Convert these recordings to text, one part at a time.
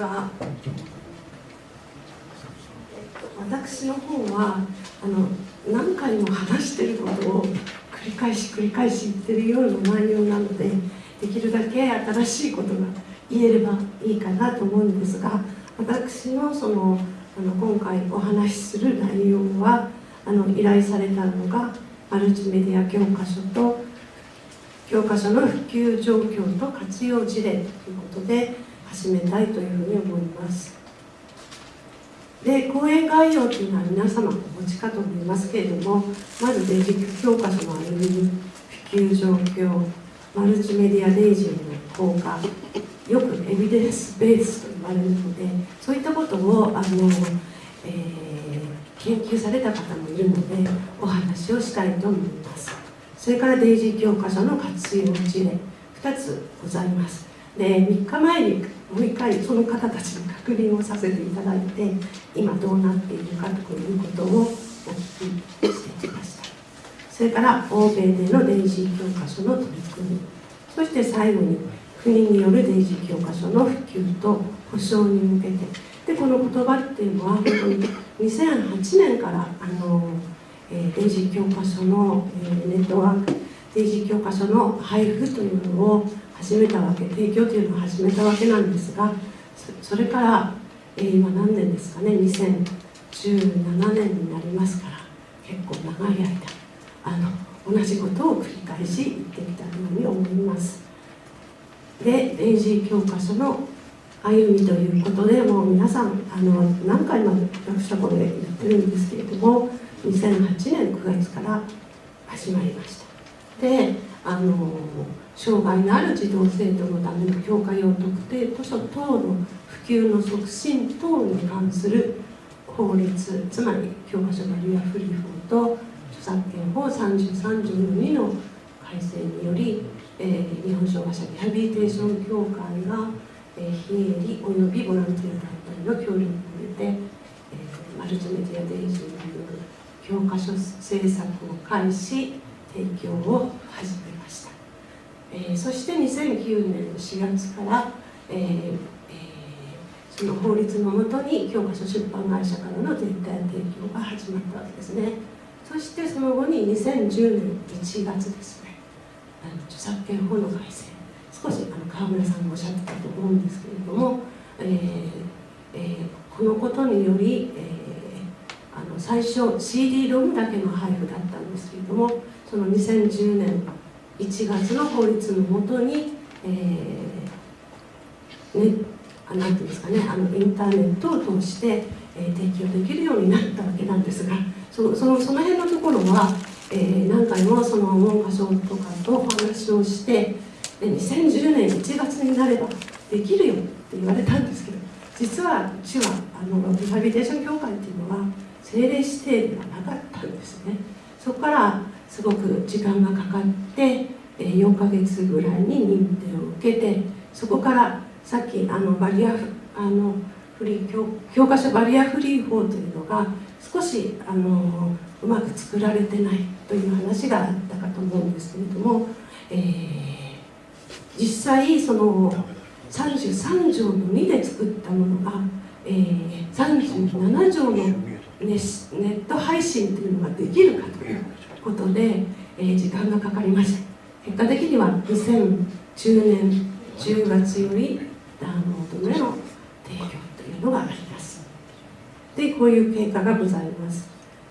は。私の方はあの何回も話してることを繰り返し繰り返し言ってるような内容なのでできるだけ新しいことが言えればいいかなと思うんですが私のそのあの今回お話しする内容はあの依頼されたのがマルチメディア教科書と教科書の普及状況と活用事例ということで始めたいというふうに思います。で講演概要というのは皆様お持ちかと思いますけれどもまずベーシック教科書の歩み普及状況マルチメディアデイジーの効果よくエビデンスベースと言われるのでそういったことをあの、えー、研究された方もいるのでお話をしたいと思います。それからデイジー教科書の活用事例2つございます。で3日前にもう一回その方たちに確認をさせていただいて今どうなっているかということをお聞きしてきました。それから欧米でのデイジー教科書の取り組み。そして最後に国によるデイジー教科書の普及と保障に向けて。でこの言葉っていうのは本当に2008年からあの、えー、デイジー教科書の、え、ネットワークデイジー教科書の配布というのを始めたわけ提供というのを始めたわけなんですがそれから、えー、今何年ですかね2017年になりますから結構長い間あの同じことを繰り返し言ってきたように思います。でデイジー教科書の歩みということでもう皆さんあの何回も私はこれ言ってるんですけれども2008年9月から始まりました。であの障害のある児童生徒のための教科用特定図書等の普及の促進等に関する法律つまり教科書バリアフリー法と著作権法33条の2の改正により、えー、日本障害者リハビリテーション協会が、えー、非営利およびボランティア団体の協力を得て、えー、マルチメディアデイジーによる教科書制作を開始。提供を始めました、えー、そして2009年の4月から、えーその法律のもとに教科書出版会社からの絶対提供が始まったわけですね。そしてその後に2010年1月ですね。あの著作権法の改正。少しあの川村さんもおっしゃってたと思うんですけれども、えーえー、このことにより、えー、あの最初 CD ロムだけの配布だったんですけれどもその2010年1月の法律のもとに、えーね、あなんていうんですかねあのインターネットを通して、えー、提供できるようになったわけなんですがそのそのその辺のところは、えー、何回もその文科省とかとお話をしてで2010年1月になればできるよって言われたんですけど実はうちはあのリハビリテーション協会っていうのは政令指定ではなかったんですね。そこからすごく時間がかかって4ヶ月ぐらいに認定を受けてそこからさっきあのバリアあのフリー教教科書バリアフリー法というのが少しあのうまく作られてないという話があったかと思うんですけれども、えー、実際その33条の2で作ったものが、えー、37条のネネット配信というのができるかということで、えー、時間がかかりました。結果的には2010年10月よりダウンロードでの提供というのがあります。でこういう経過がございます、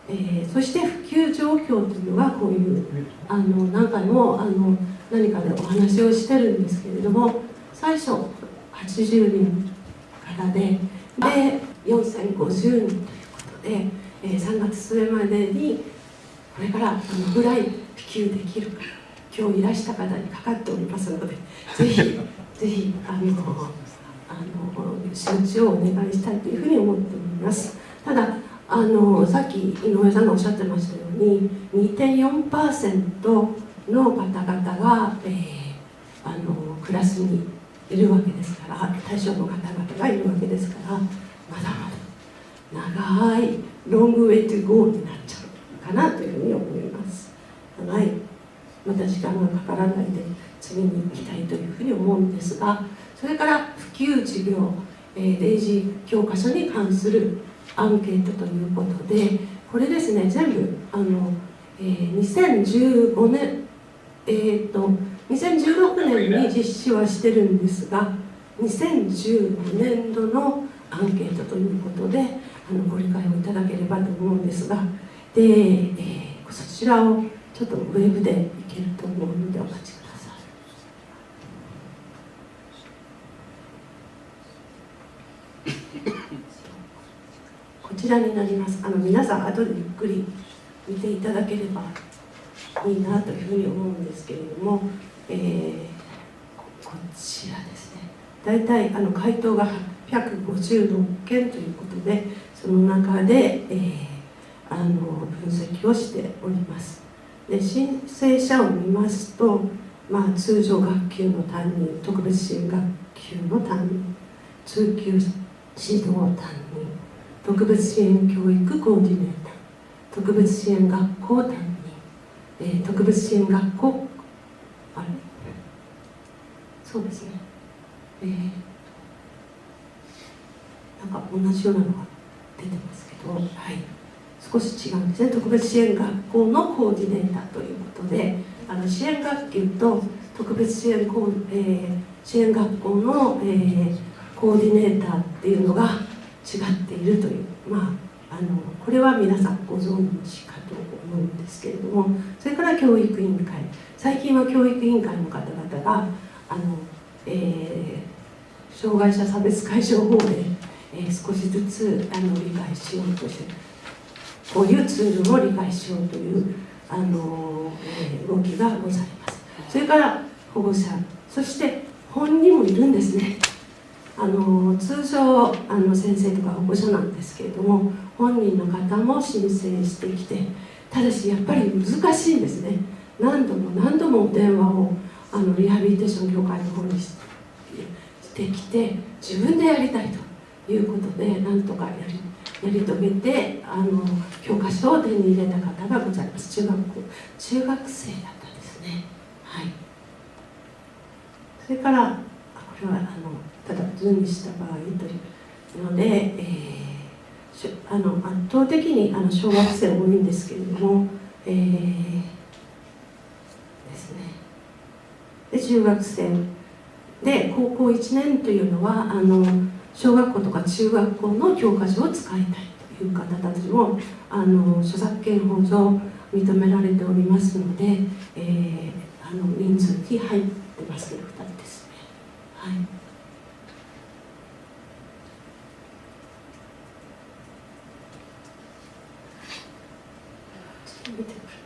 えー、そして普及状況というのはこういうあの何回もあの何かでお話をしてるんですけれども最初80人からでで4050人ということで、えー、3月末までにこれからどのぐらい普及できるか今日いらした方にかかっておりますので ぜひぜひあのあの周知をお願いしたいというふうに思っております。ただあのさっき井上さんがおっしゃってましたように2.4%の方々が、えー、あのクラスにいるわけですから対象の方々がいるわけですからまだまだ長いロングウェイトゴーになっちゃうかなというふうに思います。長い。また時間がかからないで次に行きたいというふうに思うんですがそれから普及事業、えー、例示教科書に関するアンケートということでこれですね全部あの、えー、2015年えーと、2016年に実施はしてるんですが2015年度のアンケートということであのご理解をいただければと思うんですがで、えー、そちらをちょっとウェブでいけると思うのでお待ちください。こちらになりますあの皆さん後でゆっくり見ていただければいいなというふうに思うんですけれども、えー、こちらですね大体あの回答が856件ということでその中で、えー、あの分析をしております。で申請者を見ますと、まあ、通常学級の担任特別支援学級の担任通級指導担任特別支援教育コーディネーター特別支援学校担任、えー、特別支援学校あれ？そうですね。えー、なんか同じようなのが出てますけどはい。少し違うんですね。特別支援学校のコーディネーターということであの支援学級と特別支援,、えー、支援学校の、えー、コーディネーターっていうのが違っているというまああのこれは皆さんご存知かと思うんですけれどもそれから教育委員会。最近は教育委員会の方々があの、えー、障害者差別解消法で、えー、少しずつあの理解しようとしてこういうツールを理解しようというあの、えー、動きがございます。それから保護者そして本人もいるんですね。あの通常あの先生とか保護者なんですけれども本人の方も申請してきてただしやっぱり難しいんですね。何度も何度も電話をあのリハビリテーション協会の方にしてきて自分でやりたいということでなんとかやりり遂げてあの教科書を手に入れた方がございます。中学校中学生だったんですね。はい。それからこれはあのただ図にした場合というので、えー、あの圧倒的にあの小学生多いんですけれども、えー、ですね。で中学生。で高校1年というのはあの小学校とか中学校の教科書を使いたいという方たちもあの著作権法上認められておりますので、えー、あの人数に入ってますね2人ですね。はい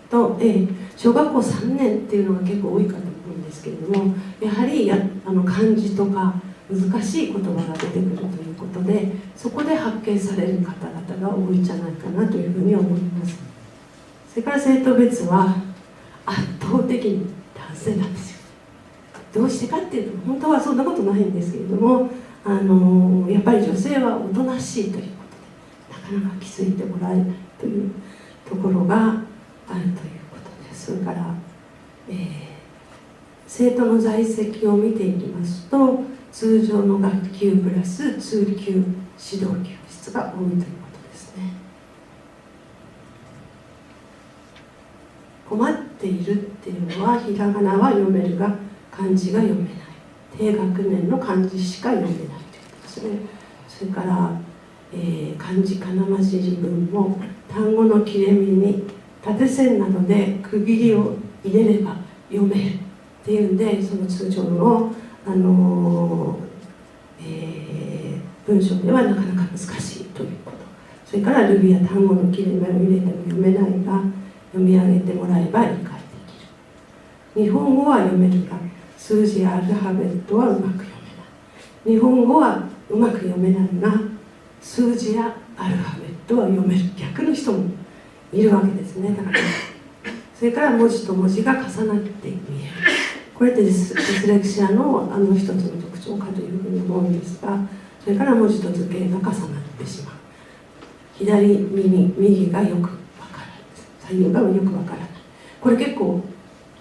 と、えー、小学校3年っていうのが結構多いかと思うんですけれどもやはりやあの漢字とか難しい言葉が出てくるということでそこで発見される方々が多いんじゃないかなというふうに思います。それから生徒別は圧倒的に男性なんですよ。どうしてかっていうと本当はそんなことないんですけれどもあのやっぱり女性はおとなしいということでなかなか気づいてもらえないというところがあるということです。それから、えー、生徒の在籍を見ていきますと通常の学級プラス通級指導教室が多いということですね。困っているっていうのはひらがなは読めるが漢字が読めない。低学年の漢字しか読めないということですね。それから、えー、漢字かなまじり文も単語の切れ目に縦線などで区切りを入れれば読めるっていうんでその通常の、あのえー、文章ではなかなか難しいということそれからルビや単語の切れ目を入れても読めないが読み上げてもらえば理解できる日本語は読めるが数字やアルファベットはうまく読めない日本語はうまく読めない。が数字やアルファベットは読める逆の人もいるわけですね。だからそれから文字と文字が重なって見える。これってディスレクシアのあの一つの特徴かというふうに思うんですがそれから文字と図形が重なってしまう。左右右がよくわからない。左右がよくわからない。これ結構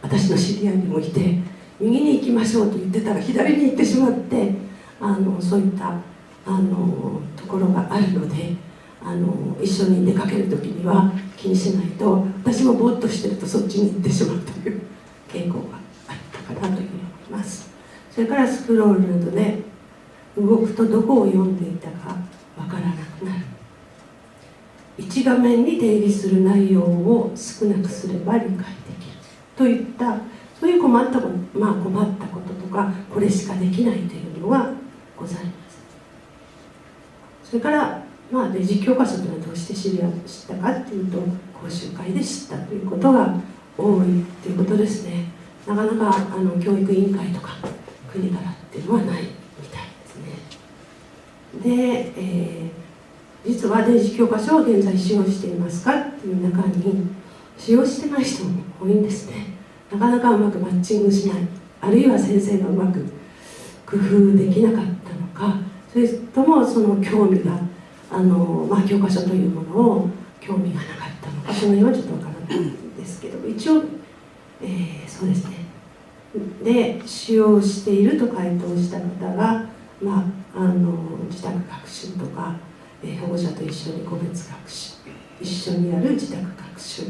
私の知り合いにもいて右に行きましょうと言ってたら左に行ってしまってあのそういったあのところがあるのであの一緒に出かける時には気にしないと私もぼーっとしてるとそっちに行ってしまうという傾向がかなというふうに思います。それからスクロールなどで動くとどこを読んでいたかわからなくなる。一画面に出入りする内容を少なくすれば理解できる。といったそういう困ったこと,、まあ、困ったこととかこれしかできないというのはございますそれからまあ、デジ教科書というのはどうして知り知ったかっていうと講習会で知ったということが多いということですね。なかなかあの教育委員会とか国からっていうのはないみたいですね。で、えー、実はデジ教科書を現在使用していますかっていう中に使用してない人も多いんですね。なかなかうまくマッチングしないあるいは先生がうまく工夫できなかったのかそれともその興味があの、まあ、教科書というものを興味がなかったのかその辺はちょっとわからないんですけど一応、えー、そうですね。で使用していると回答した方が、まあ、あの自宅学習とか、えー、保護者と一緒に個別学習一緒にやる自宅学習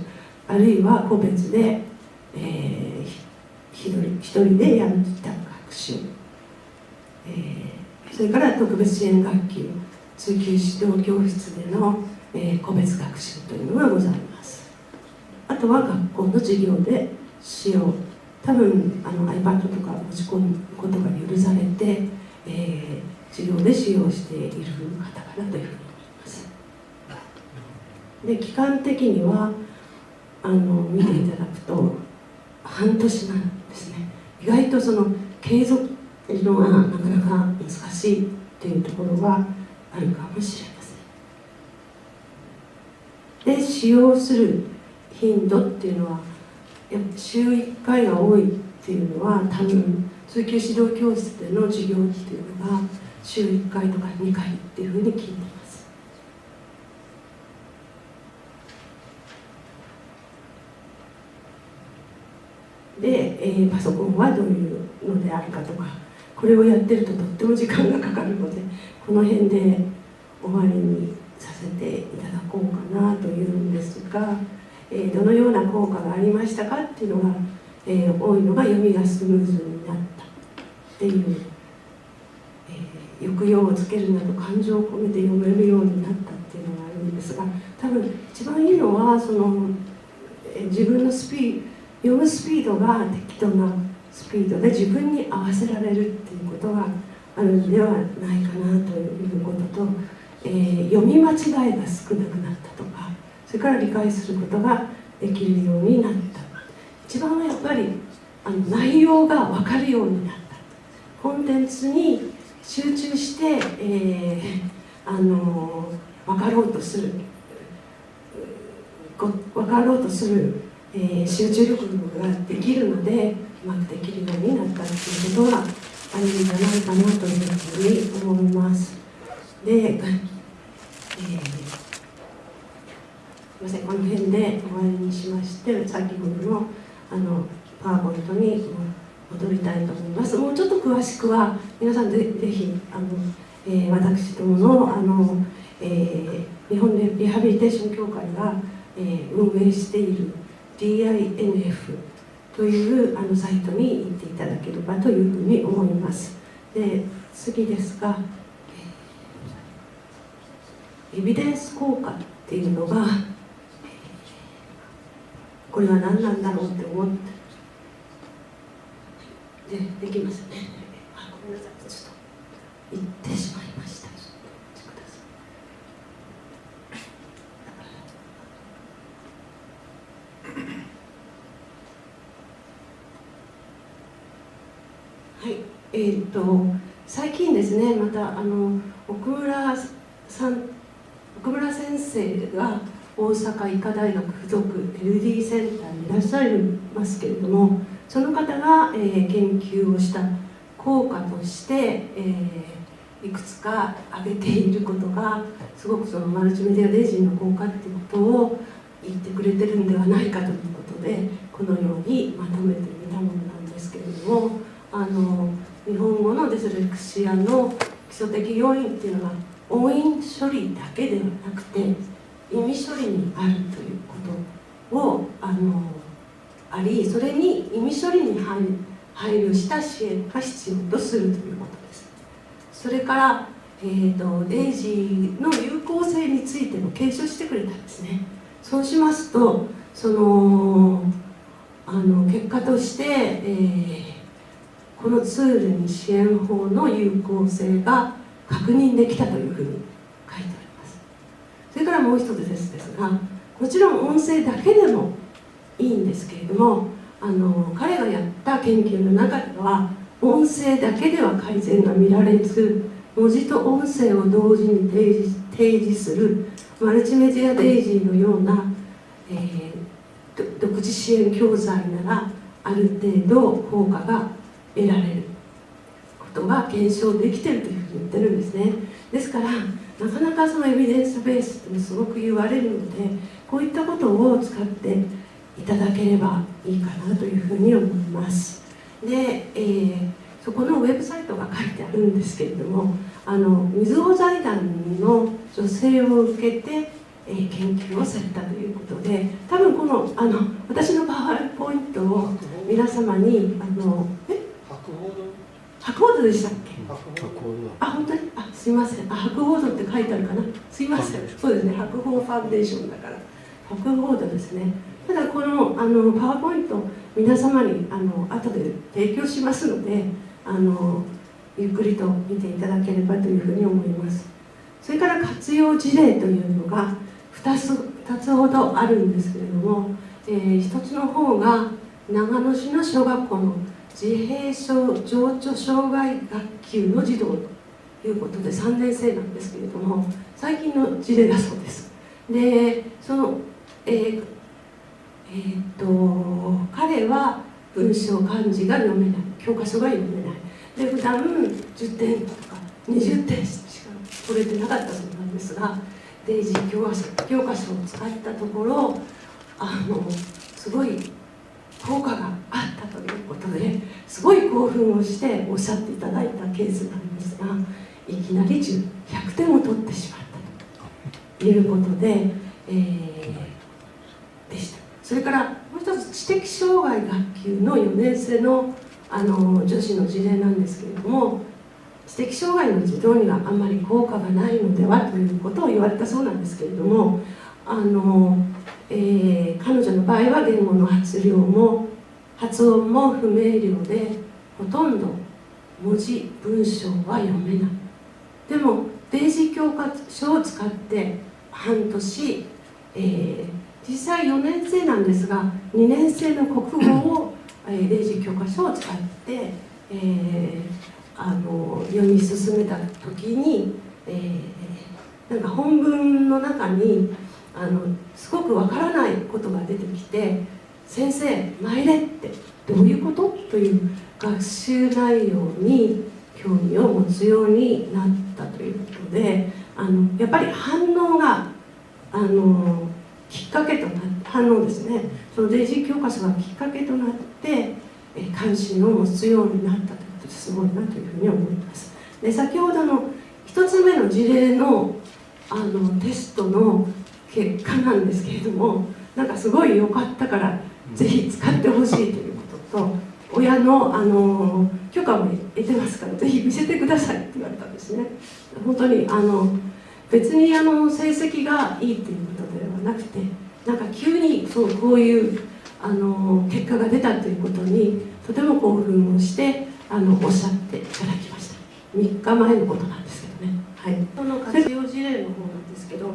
あるいは個別で、えー、一人一人でやる自宅学習、えー、それから特別支援学級通級指導教室での、えー、個別学習というのがございます。あとは学校の授業で使用多分あの iPad とか持ち込むことが許されて、えー、授業で使用している方かなというふうに思います。で期間的にはあの見ていただくと半年なんですね。意外とその継続というのがなかなか難しいっていうところはあるかもしれません。で使用する頻度っていうのは週1回が多いっていうのは多分通級指導教室での授業っていうのが週1回とか2回っていうふうに聞いています。で、えー、パソコンはどういうのであるかとかこれをやってるととっても時間がかかるのでこの辺で終わりにさせていただこうかなというんですが、え、どのような効果がありましたかっていうのが、え、多いのが読みがスムーズになったっていう、え、抑揚をつけるなど感情を込めて読めるようになったっていうのがあるんですが多分一番いいのはその、え、自分のスピー読むスピードが適当なスピードで自分に合わせられるっていうことがあるのではないかなということと、えー、読み間違いが少なくなった。それから理解することができるようになった。一番はやっぱりあの内容が分かるようになった。コンテンツに集中して、えー、あの分かろうとする。分かろうとする、えー、集中力ができるのでうまくできるようになったっていうことはあるんじゃないかなというふうに思います。で、えー、みませんこの辺で終わりにしまして先ほどのあのパワーポイントに戻りたいと思います。もうちょっと詳しくは皆さんぜぜひあの、えー、私どものあの、えー、日本リハビリテーション協会が、えー、運営している DINF というあのサイトに行っていただければというふうに思います。で次ですがエビデンス効果っていうのがこれは何なんだろうって思ってでできますね。あごめんなさいちょっと言ってしまいました。はい。えーと、最近ですねまたあの奥村さん奥村先生が大阪医科大学附属 LD センターにいらっしゃいますけれどもその方が、えー、研究をした効果として、えー、いくつか挙げていることがすごくそのマルチメディアデイジーの効果っていうことを言ってくれてるんではないかということでこのようにまとめてみたものなんですけれども。あの日本語のディスレクシアの基礎的要因っていうのは音韻処理だけではなくて意味処理にあるということをあのありそれに意味処理に配慮した支援が必要とするということです。それから、えーと、デイジーの有効性についても検証してくれたんですね。そうしますとそのあの結果として、えー、このツールに支援法の有効性が確認できたというふうにそれからもう一つですですがもちろん音声だけでもいいんですけれどもあの彼がやった研究の中では音声だけでは改善が見られず文字と音声を同時に提示提示するマルチメディアデイジーのような、えー、独自支援教材ならある程度効果が得られる。ことが検証できてるというふうに言ってるんですね。ですからなかなかそのエビデンスベースってすごく言われるのでこういったことを使っていただければいいかなというふうに思います。で、えー、そこのウェブサイトが書いてあるんですけれどもあの水尾財団の女性を受けて、えー、研究をされたということで多分このあの私のパワーポイントを皆様にあのえ博報堂でしたっけ？あ本当に？あすいません。あ博報堂って書いてあるかな？すいません。そうですね博報ファンデーションだから。博報堂ですね。ただこのあのパワーポイント皆様にあの後で提供しますのであのゆっくりと見ていただければというふうに思います。それから活用事例というのが2つ ,2 つほどあるんですけれども、えー、1つの方が長野市の小学校の自閉症情緒障害学級の児童ということで3年生なんですけれども最近の事例だそうです。でその、えーえーと、彼は文章漢字が読めない。教科書が読めない。で普段10点とか20点しか取れてなかったそうなんですがデイジー教科書教科書を使ったところあのすごい効果があったということですごい興奮をしておっしゃっていただいたケースなんですがいきなり100点を取ってしまった。ということで、えー、でした。それからもう一つ知的障害学級の4年生のあの女子の事例なんですけれども知的障害の児童にはあんまり効果がないのではということを言われたそうなんですけれどもあのえー、彼女の場合は言語の発量も発音も不明瞭でほとんど文字文章は読めない。でもデイジー教科書を使って半年、えー、実際4年生なんですが2年生の国語を、えー、デイジー教科書を使って、えー、あの読み進めた時に、えー、なんか本文の中にあのすごくわからないことが出てきて「先生参れ」ってどういうこと？という学習内容に興味を持つようになったということであのやっぱり反応があのきっかけとな反応ですね。そのデイジー教科書がきっかけとなって関心を持つようになったということですごいなというふうに思います。で先ほどの1つ目の事例のあのテストの結果なんですけれどもなんかすごい良かったからぜひ使ってほしいということと親のあの許可も得てますからぜひ見せてくださいって言われたんですね。本当にあの別にあの成績がいいっていうことではなくてなんか急にそうこういうあの結果が出たということにとても興奮をしてあのおっしゃっていただきました。3日前のことなんですけどね。はい。その活用事例の方なんですけど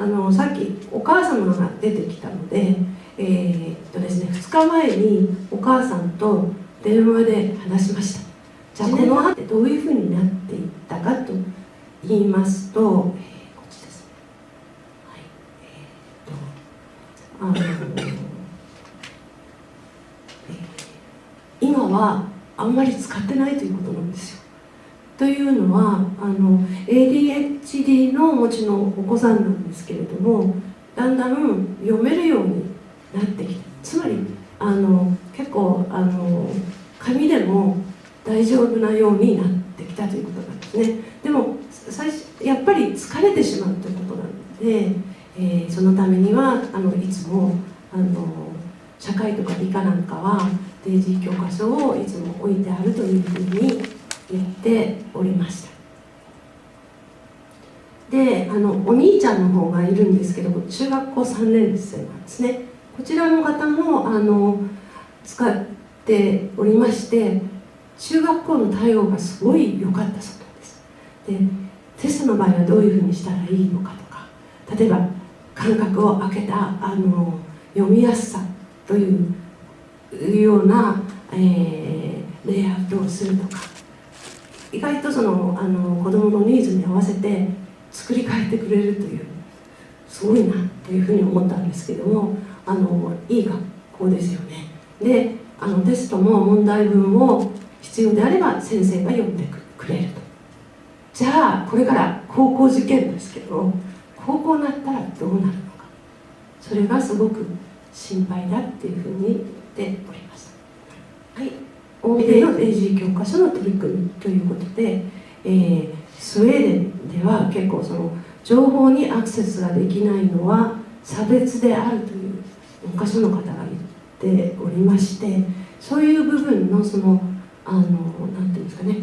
あのさっきお母様が出てきたので,、えー、っとですね、2日前にお母さんと電話で話しました。じゃあこの後どういうふうになっていったかと言いますと、え、っ、とあの、今はあんまり使ってないということなんですよ。というのはあの ADHD のお持ちのお子さんなんですけれどもだんだん読めるようになってきてつまりあの結構あの紙でも大丈夫なようになってきたということなんですね。でも最初やっぱり疲れてしまうということなので、えー、そのためにはあのいつもあの社会とか理科なんかはデイジー教科書をいつも置いてあるというふうに言っておりました。であのお兄ちゃんの方がいるんですけど中学校3年生なんですね。こちらの方もあの使っておりまして中学校の対応がすごい良かったそうなんです。でテストの場合はどういうふうにしたらいいのかとか例えば間隔を空けたあの読みやすさというような、えー、レイアウトをするとか意外とそのあの子どものニーズに合わせて作り変えてくれるというすごいなというふうに思ったんですけどもあのいい学校ですよね。であのテストも問題文を必要であれば先生が読んでくれると。じゃあこれから高校受験ですけど高校になったらどうなるのか。それがすごく心配だっていうふうに言っております。はい。欧米の英字教科書の取り組みということで、えー、スウェーデンでは結構その情報にアクセスができないのは差別であるという文科省の方が言っておりましてそういう部分のそのあのなんていうんですかね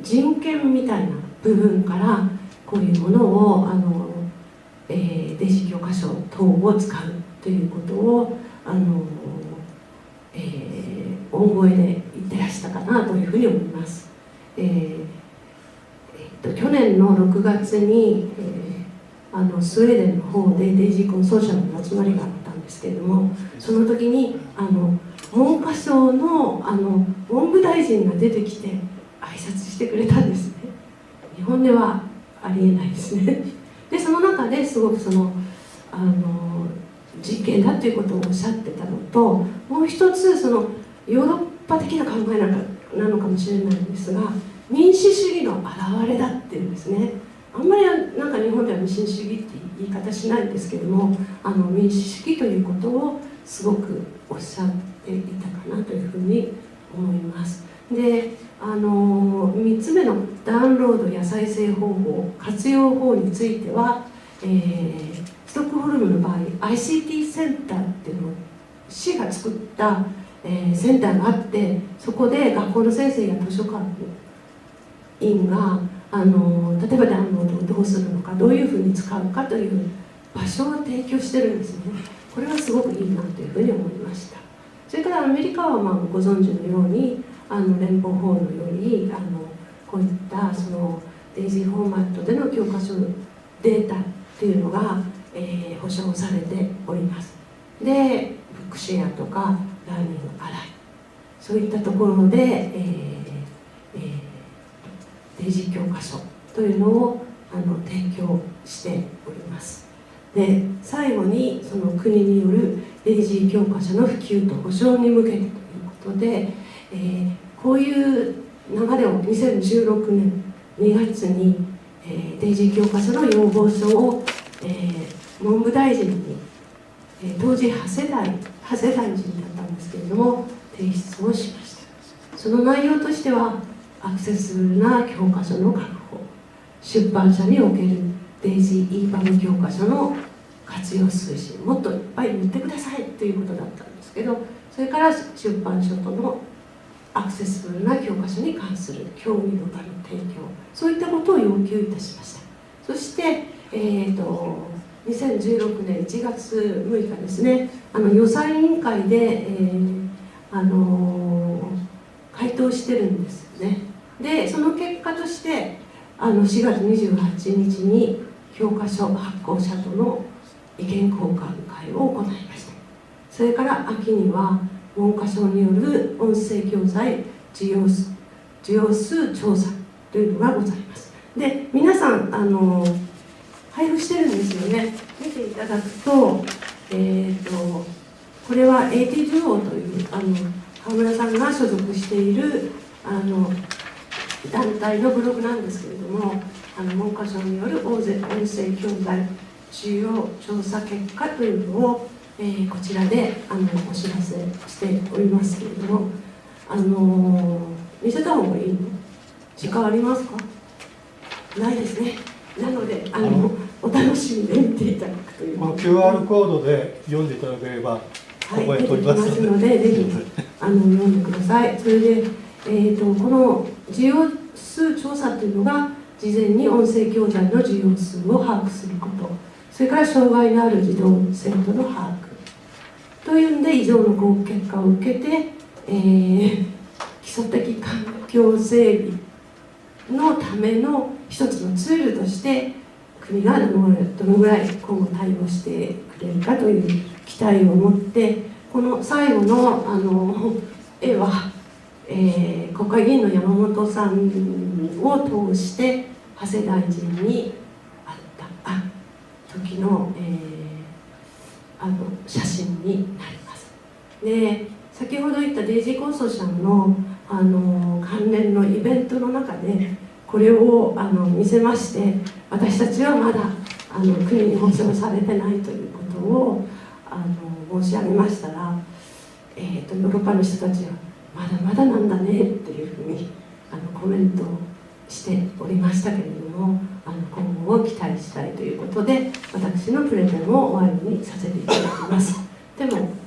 人権みたいな部分からこういうものをあの、えー、デジ教科書等を使うということをあの、えー、大声で言ってらしたかなというふうに思います。えーえー、と去年の6月に、えー、あのスウェーデンの方でデイジーコンソーシャルの集まりがあったんですけれどもその時にあの文科省のあの文部大臣が出てきて挨拶してくれたんですね日本ではありえないですね でその中ですごくそのあの実験だということをおっしゃってたのともう一つそのヨーロッパ的な考えなのかもしれないんですが民主主義の表れだっていうんですね。あんまりなんか日本では民主主義って言い方しないんですけどもあの民主主義ということをすごくおっしゃっていたかなというふうに思います。であの3つ目のダウンロードや再生方法活用法については、えー、ストックホルムの場合 ICT センターっていうのを市が作った、えー、センターがあってそこで学校の先生や図書館員があの例えばダウンロードをどうするのかどういうふうに使うかという場所を提供してるんですね。これはすごくいいなというふうに思いました。それからアメリカはまあご存知のようにあの連邦法のよりあのこういったそのデイジーフォーマットでの教科書データっていうのが、えー、保証されております。で Bookshare とか Learning Ally そういったところで、えーえー、 DAISY 教科書というのをあの提供しております。で最後にその国による DAISY 教科書の普及と保障に向けてということでえー、こういう流れを2016年2月に、えー、デイジー教科書の要望書を、えー、文部大臣に、当時長谷大長谷大臣だったんですけれども提出をしました。その内容としてはアクセスフルな教科書の確保出版社におけるデイジー e パム教科書の活用推進もっといっぱい塗ってくださいということだったんですけどそれから出版社とのアクセスフルな教科書に関する興味の場の提供そういったことを要求いたしました。そして、えーと、2016年1月6日ですねあの予算委員会で、えー、あのー、回答してるんですよね。でその結果としてあの4月28日に教科書発行者との意見交換会を行いました。それから秋には文科省による音声教材需要数需要数調査というのがございます。で皆さんあの配布してるんですよね。見ていただくとえっ、ー、とこれは AT 女王というあの川村さんが所属しているあの団体のブログなんですけれどもあの文科省による音声教材需要調査結果というのをえー、こちらであのお知らせしておりますけれどもあのー、見せた方がいいの？時間ありますか？ないですね。なのであのお楽しみで見ていただくというこの QR コードで読んでいただければはい、出てきますのでぜひあの読んでください。それで、えーと、この需要数調査というのが事前に音声教材の需要数を把握すること。それから障害のある児童生徒の把握。というんで以上の合結果を受けて、えー、基礎的環境整備のための一つのツールとして国がどのぐらい今後対応してくれるかという期待を持ってこの最後のあの絵は、えー、国会議員の山本さんを通して長谷大臣に会ったあ時の,、えー、あの写真になります。で先ほど言ったデイジーコンソーシャンのあの関連のイベントの中でこれをあの見せまして私たちはまだあの国に保障されてないということをあの申し上げましたら、えーと、ヨーロッパの人たちはまだまだなんだねっていうふうにあのコメントをしておりましたけれどもあの今後を期待したいということで私のプレゼンを終わりにさせていただきます。でも